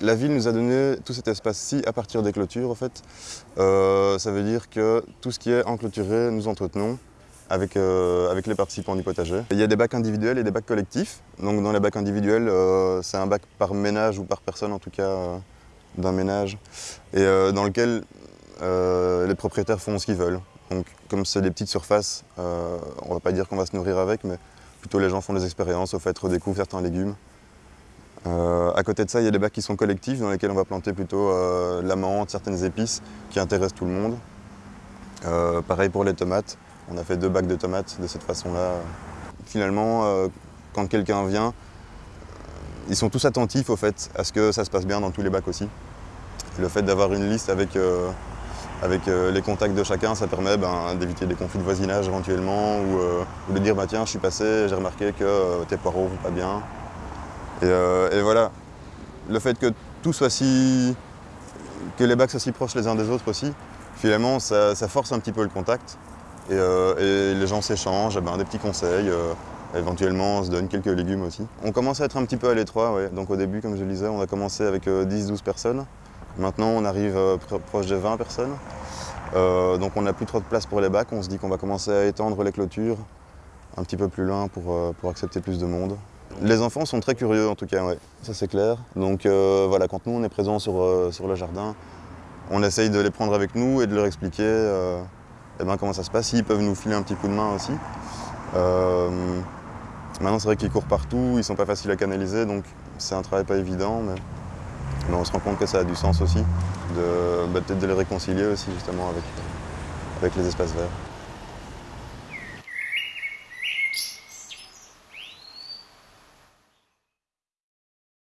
La ville nous a donné tout cet espace-ci à partir des clôtures, en fait. Euh, ça veut dire que tout ce qui est enclôturé, nous entretenons avec, euh, avec les participants du potager. Il y a des bacs individuels et des bacs collectifs. Donc dans les bacs individuels, euh, c'est un bac par ménage ou par personne, en tout cas d'un ménage, et dans lequel les propriétaires font ce qu'ils veulent. Donc comme c'est des petites surfaces, on ne va pas dire qu'on va se nourrir avec, mais plutôt les gens font des expériences, au fait redécouvrent certains légumes. Euh, à côté de ça, il y a des bacs qui sont collectifs dans lesquels on va planter plutôt euh, la menthe, certaines épices qui intéressent tout le monde. Euh, pareil pour les tomates, on a fait deux bacs de tomates de cette façon-là. Finalement, quand quelqu'un vient, ils sont tous attentifs au fait à ce que ça se passe bien dans tous les bacs aussi. Le fait d'avoir une liste avec, les contacts de chacun, ça permet ben, d'éviter des conflits de voisinage éventuellement ou, de dire bah, tiens je suis passé, j'ai remarqué que tes poireaux vont pas bien. Euh, et, voilà, le fait que tout soit si... que les bacs soient si proches les uns des autres aussi, finalement ça, force un petit peu le contact. Et, euh, les gens s'échangent, eh ben, des petits conseils, euh, éventuellement on se donne quelques légumes aussi. On commence à être un petit peu à l'étroit, donc au début comme je le disais, on a commencé avec 10-12 personnes. Maintenant on arrive proche de 20 personnes. donc on n'a plus trop de place pour les bacs, on se dit qu'on va commencer à étendre les clôtures un petit peu plus loin pour, pour accepter plus de monde. Les enfants sont très curieux en tout cas, ça c'est clair. Donc euh, voilà, quand nous on est présents sur, euh, sur, le jardin, on essaye de les prendre avec nous et de leur expliquer euh, eh ben, comment ça se passe. Ils peuvent nous filer un petit coup de main aussi. maintenant c'est vrai qu'ils courent partout, ils sont pas faciles à canaliser, donc c'est un travail pas évident, mais, on se rend compte que ça a du sens aussi, de bah, peut-être de les réconcilier aussi justement avec les espaces verts.